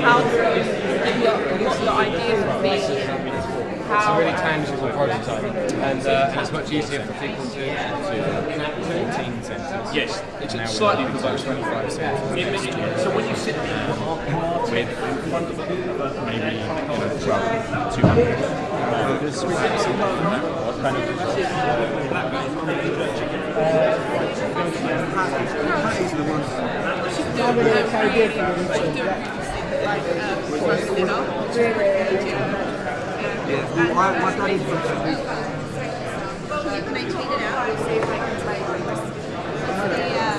about how what the idea would be, It's a really tangible prototype, and, uh, and it's much easier for people to, to connect to 14 sensors. Yes, it's Now slightly down to provoked. 25 sensors. So when you sit there with maybe you know, 12, 200 well, you can maintain it out and save like it's like hopefully uh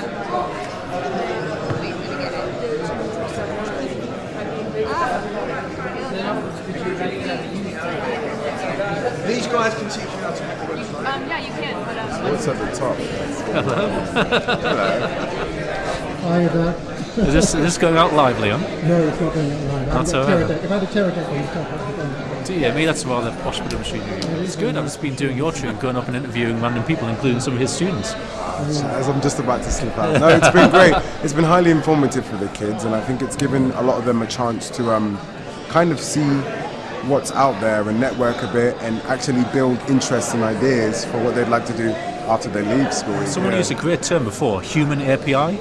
wait, let me get it. These guys can teach you how to make a website. Um, yeah, you can, but um, What's at the top? Hi there. Is this, is this going out live, Leon? No, it's not going out live. Not I've so got If I had a Teradek on the top, I'd be going Do you? I mean, that's rather posh bit of machinery. It's good. I've just been doing your tune, going up and interviewing random people, including some of his students. As I'm just about to slip out. No, it's been great. It's been highly informative for the kids, and I think it's given a lot of them a chance to um, kind of see what's out there and network a bit and actually build interests and ideas for what they'd like to do after they leave school. Someone Yeah. used a great term before, human API,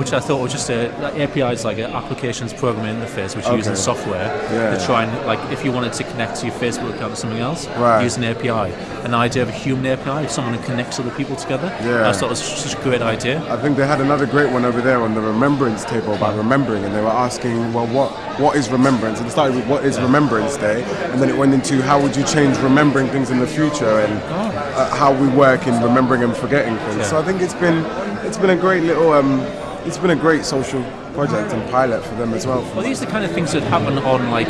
which I thought was just a like API is like an applications programming interface which you use in software Yeah. to try and like if you wanted to connect to your Facebook account or something else, Right. use an API. An idea of a human API, someone who connects other people together. Yeah. I thought it was such a great idea. I think they had another great one over there on the remembrance table about remembering, and they were asking, well, what what is remembrance? And it started with what is Remembrance Day, and then it went into how would you change remembering things in the future and uh, how we work in remembering and forgetting things. Yeah. So I think it's been it's been a great little um, it's been a great social project and pilot for them as well. Well, these are the kind of things that happen on like,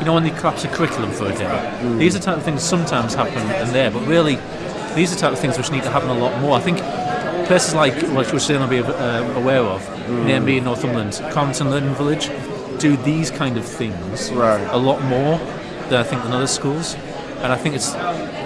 you know, when they collapse a curriculum for a day. These are the type of things sometimes happen in there, but really, these are the type of things which need to happen a lot more. I think places like, which we're still not be uh, aware of, near me in Northumberland, Cramlington Learning Village, do these kind of things Right. a lot more than I think than other schools. And I think it's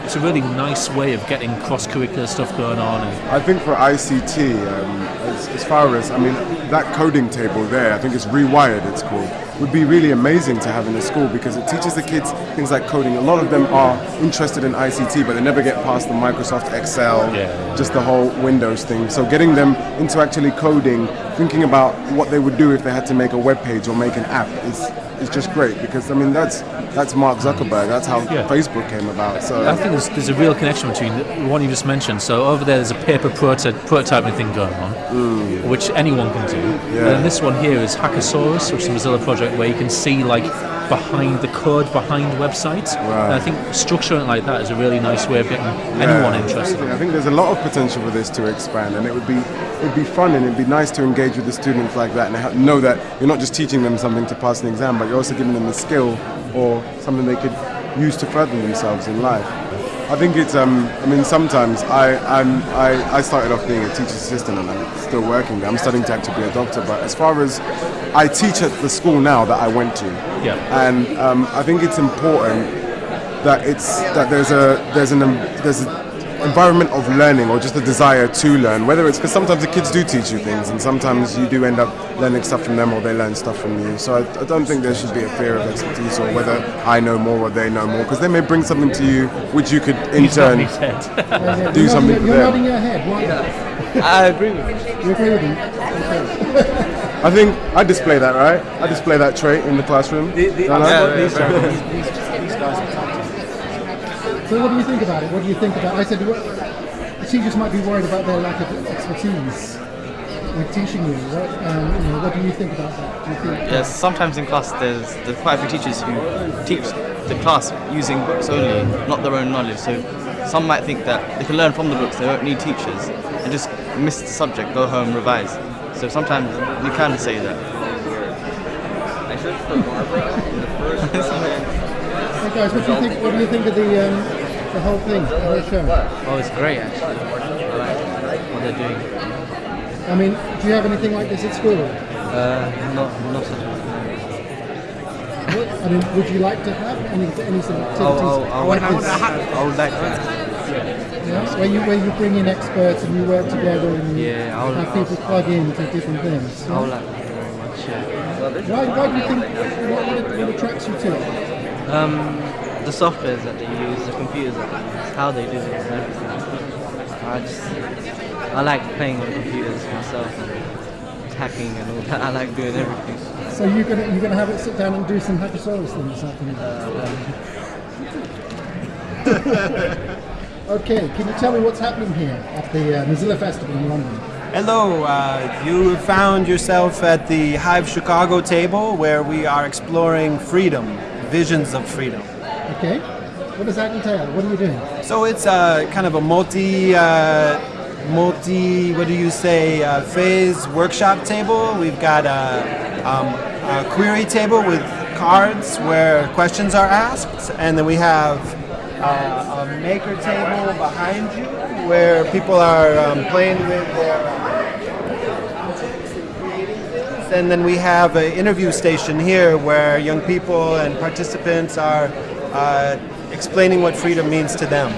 it's a really nice way of getting cross-curricular stuff going on. And I think for ICT, um, as, as far as I mean, that coding table there, I think it's rewired. It's called. Would be really amazing to have in a school because it teaches the kids things like coding. A lot of them are interested in ICT, but they never get past the Microsoft Excel, Yeah. just the whole Windows thing. So getting them into actually coding, thinking about what they would do if they had to make a web page or make an app is is just great because I mean that's that's Mark Zuckerberg. That's how Yeah. Facebook came about. So I think there's, there's a real connection between the one you just mentioned. So over there, there's a paper proto- prototyping thing going on, mm. which anyone can do. Yeah. And then this one here is Hackasaurus, which is a Mozilla project where you can see like behind the code behind websites. And I think structuring it like that is a really nice way of getting anyone interested. I think there's a lot of potential for this to expand, and it would be it'd be fun and it'd be nice to engage with the students like that and know that you're not just teaching them something to pass an exam, but you're also giving them a skill or something they could use to further themselves in life. I think it's um I mean sometimes I I'm, I I started off being a teacher's assistant and I'm still working there. I'm studying to actually be a doctor, but as far as I teach at the school now that I went to, Yeah. and um, I think it's important that it's that there's a there's an um, there's an environment of learning or just a desire to learn whether it's because sometimes the kids do teach you things and sometimes you do end up learning stuff from them or they learn stuff from you so I, I don't think there should be a fear of expertise or whether I know more or they know more because they may bring something to you which you could in He's turn his head. Yeah, Do you're something nodding, for You're them. nodding your head. Why? I agree with you. You agree with me? Okay. I think I display that right I display that trait in the classroom The, the, Don't yeah, these, So what do you think about it? What do you think about? I said what, teachers might be worried about their lack of expertise with teaching you. What, um, you know, what do you think about that? Do you think? Yes, sometimes in class there's, there's quite a few teachers who teach the class using books only, not their own knowledge. So some might think that they can learn from the books, they don't need teachers, and just miss the subject, go home, revise. So sometimes you can say that. Hey guys, what do you think? What do you think of the um, the whole thing, the whole show? Oh, it's great actually. I like what they're doing. I mean, do you have anything like this at school? Uh, not, not such a What, I mean, would you like to have any any sort of activities Oh, oh, I would, like this? I would like that. Yeah, where you where you bring in experts and you work together and you Yeah, I would- have people plug into different things. I would like that very much. Yeah. Why, why do you think what, what, what attracts you to it? Um, the softwares that they use, the computers that they use, how they do it, and everything. I just, I like playing on computers myself and hacking and all that. I like doing everything. So you're gonna you're gonna have it sit down and do some Hackasaurus things this afternoon. okay, can you tell me what's happening here at the uh, Mozilla Festival in London? Hello, uh, you found yourself at the Hive Chicago table where we are exploring freedom, visions of freedom. Okay, what does that entail? What are you doing? So it's uh, kind of a multi, uh, multi, what do you say, uh, phase workshop table. We've got a, um, a query table with cards where questions are asked, and then we have uh, a maker table behind you where people are um, playing with their and then we have an interview station here where young people and participants are uh, explaining what freedom means to them.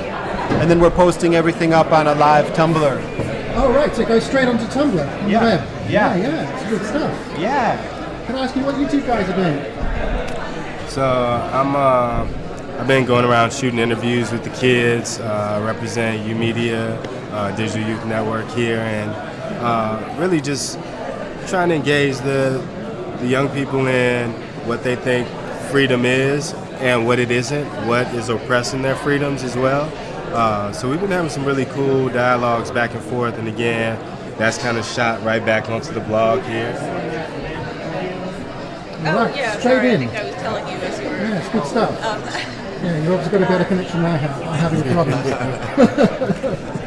And then we're posting everything up on a live Tumblr. Oh right, so it goes straight onto Tumblr on Yeah, the web. yeah. yeah, yeah, it's good stuff. Yeah. Can I ask you what you two guys are doing? So I'm uh, I've been going around shooting interviews with the kids, uh, represent YOUmedia, uh, Digital Youth Network here, and uh, really just trying to engage the the young people in what they think freedom is and what it isn't, what is oppressing their freedoms as well. Uh, so we've been having some really cool dialogues back and forth, and again, that's kind of shot right back onto the blog here. All right, Oh, yeah, straight sorry, I in. think I was telling you as you were. Yeah, it's good stuff. Um, Yeah, you've obviously got a better connection than I have. I'm having a problem.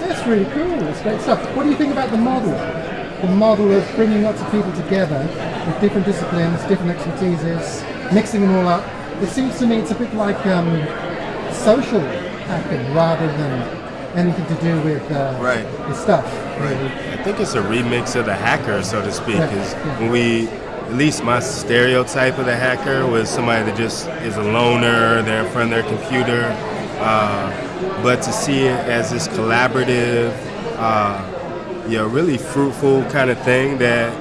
That's really cool. It's great stuff. What do you think about the model? The model of bringing lots of people together with different disciplines, different expertises, mixing them all up. It seems to me it's a bit like um, social hacking rather than anything to do with uh, Right. the stuff. Really. I think it's a remix of the hacker, so to speak. Yeah, yeah. when we, at least my stereotype of the hacker was somebody that just is a loner, they're in front of their computer. Uh, but to see it as this collaborative, uh, you know, really fruitful kind of thing that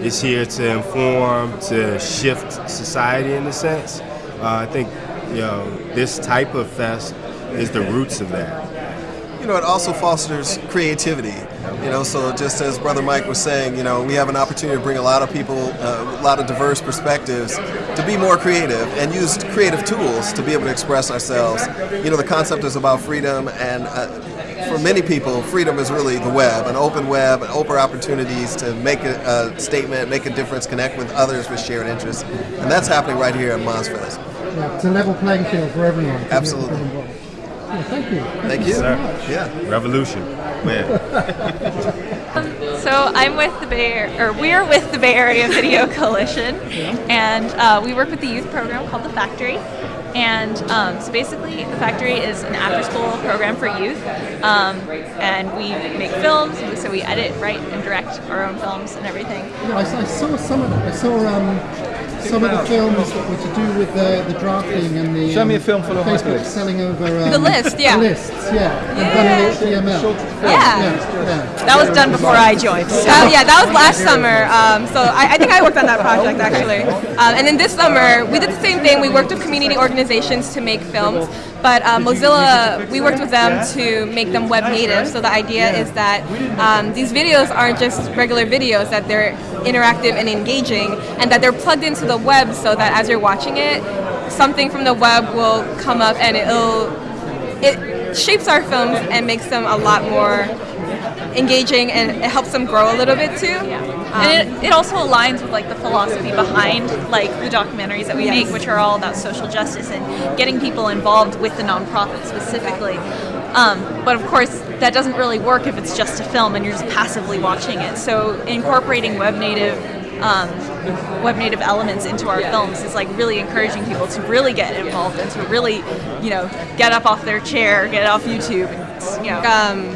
is here to inform, to shift society in a sense. Uh, I think, you know, this type of fest is the roots of that. you know, it also fosters creativity. You know, so just as Brother Mike was saying, you know, we have an opportunity to bring a lot of people, uh, a lot of diverse perspectives, to be more creative and use creative tools to be able to express ourselves. You know, the concept is about freedom, and uh, for many people, freedom is really the web, an open web, and open opportunities to make a, a statement, make a difference, connect with others with shared interests, and that's happening right here at MozFest. Yeah, it's a level playing field for everyone. to be able to Absolutely. Yeah, thank you. Thank you. so. Yeah. Revolution. Yeah. So I'm with the Bay Area, or we're with the Bay Area Video Coalition, and uh, we work with the youth program called The Factory. And um, so basically, The Factory is an after-school program for youth, um, and we make films. So we edit, write, and direct our own films and everything. Yeah, I, I saw some of it. I saw um, some of the films that were to do with the, the drafting and the. Show me um, a film full of Facebook selling over. Um, The list, yeah. The lists, yeah. And running HTML. Yeah. yeah, yeah. That was done before I joined. So. Oh yeah, that was last summer. Um, so I, I think I worked on that project actually. Um, and then this summer we did the same thing. We worked with community organizations to make films, but uh, Mozilla we worked with them to make them web native. So the idea is that um, these videos aren't just regular videos; that they're interactive and engaging, and that they're plugged into the web so that as you're watching it, something from the web will come up and it'll it shapes our films and makes them a lot more engaging and it helps them grow a little bit too. Yeah, and it, it also aligns with like the philosophy behind like the documentaries that we Yes. make, which are all about social justice and getting people involved with the nonprofit specifically. Um, but of course, that doesn't really work if it's just a film and you're just passively watching it. So incorporating web native. Um, web native elements into our films is like really encouraging people to really get involved and to really, you know, get up off their chair, get off YouTube, and you know, um,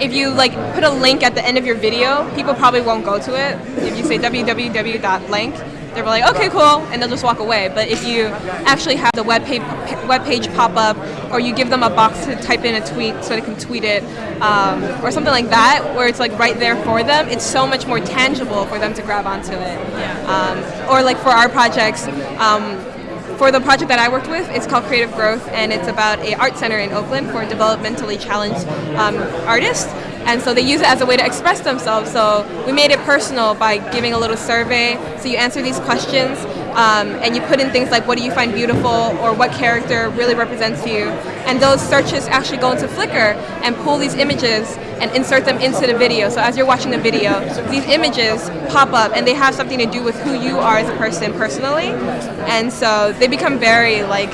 if you like put a link at the end of your video, people probably won't go to it. If you say www.blank, they're like, okay, cool, and they'll just walk away. But if you actually have the web page, web page pop up, or you give them a box to type in a tweet so they can tweet it, um, or something like that, where it's like right there for them, it's so much more tangible for them to grab onto it. Um, or like for our projects. Um, for the project that I worked with, it's called Creative Growth, and it's about a art center in Oakland for developmentally challenged um, artists. And so they use it as a way to express themselves. So we made it personal by giving a little survey. So you answer these questions, um, and you put in things like what do you find beautiful, or what character really represents you. And those searches actually go into Flickr and pull these images and insert them into the video. So as you're watching the video, these images pop up and they have something to do with who you are as a person personally. And so they become very like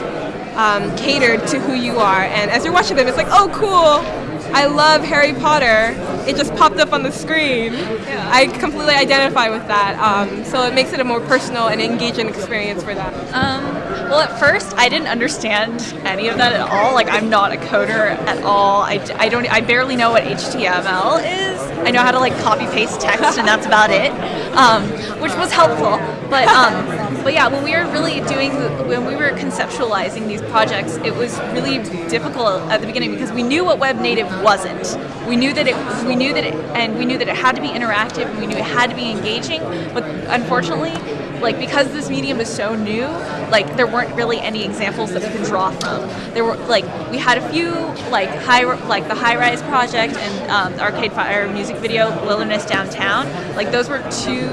um, catered to who you are. And as you're watching them, it's like, oh, cool. I love Harry Potter. It just popped up on the screen. I completely identify with that. Um, so it makes it a more personal and engaging experience for them. Um, well, at first, I didn't understand any of that at all. Like, I'm not a coder at all. I, I don't. I barely know what HTML is. I know how to like copy paste text, and that's about it, um, which was helpful. But um, but yeah, when we were really doing, when we were conceptualizing these projects, it was really difficult at the beginning because we knew what web native wasn't. We knew that it, we knew that it, and we knew that it had to be interactive, and we knew it had to be engaging. But unfortunately, like because this medium is so new, like there weren't really any examples that we could draw from. There were like we had a few like high like the High Rise project and um, Arcade Fire music video Wilderness Downtown. Like those were two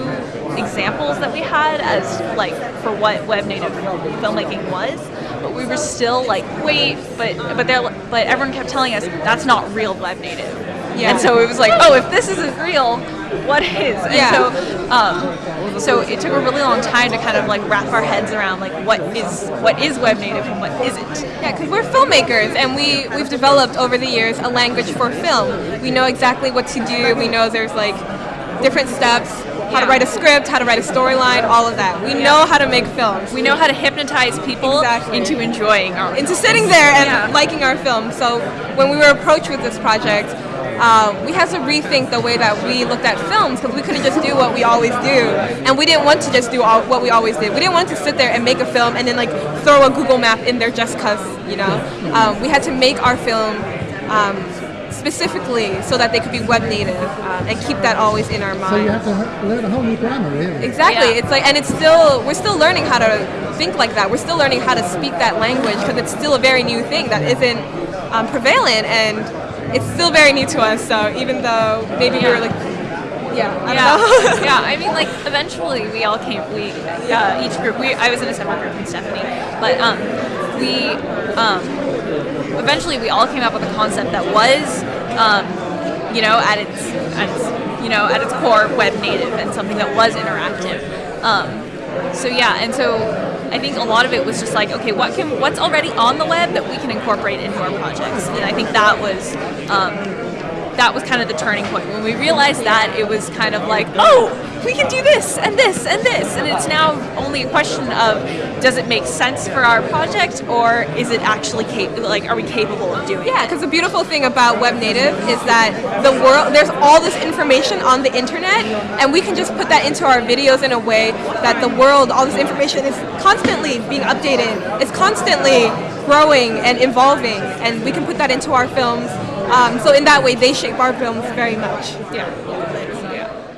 examples that we had as like for what web native filmmaking was. But we were still like, wait, but but they but everyone kept telling us that's not real web native. Yeah. And so it was like, oh, if this isn't real, what is? And Yeah. so um, so it took a really long time to kind of like wrap our heads around like what is what is web native and what isn't. Yeah, because we're filmmakers and we, we've developed over the years a language for film. We know exactly what to do. We know there's like different steps, how to write a script, how to write a storyline, all of that. We know how to make films. We know how to hypnotize people into enjoying our into sitting there and liking our film. So when we were approached with this project, uh, we had to rethink the way that we looked at films because we couldn't just do what we always do, and we didn't want to just do all, what we always did. We didn't want to sit there and make a film and then like throw a Google map in there just cause you know. Um, we had to make our film. Um, specifically so that they could be web native um, and keep that always in our mind. So you have to learn a whole new grammar, really. Exactly. It's like, and it's still, we're still learning how to think like that. We're still learning how to speak that language because it's still a very new thing that isn't um, prevalent and it's still very new to us. So even though maybe we were like, yeah, I yeah, yeah. I mean, like eventually we all came. We uh, each group. We I was in a separate group from Stephanie, but um, we um, eventually we all came up with a concept that was, um, you know, at its at its you know at its core web native and something that was interactive. Um, so yeah, and so I think a lot of it was just like, okay, what can what's already on the web that we can incorporate into our projects, and I think that was. Um, that was kind of the turning point. When we realized that, it was kind of like, oh, we can do this and this and this, and it's now only a question of does it make sense for our project or is it actually like are we capable of doing? Yeah, because the beautiful thing about web native is that the world there's all this information on the internet, and we can just put that into our videos in a way that the world, all this information is constantly being updated. It's constantly growing and evolving, and we can put that into our films. Um, so in that way, they shape our films very much. Yeah. yeah.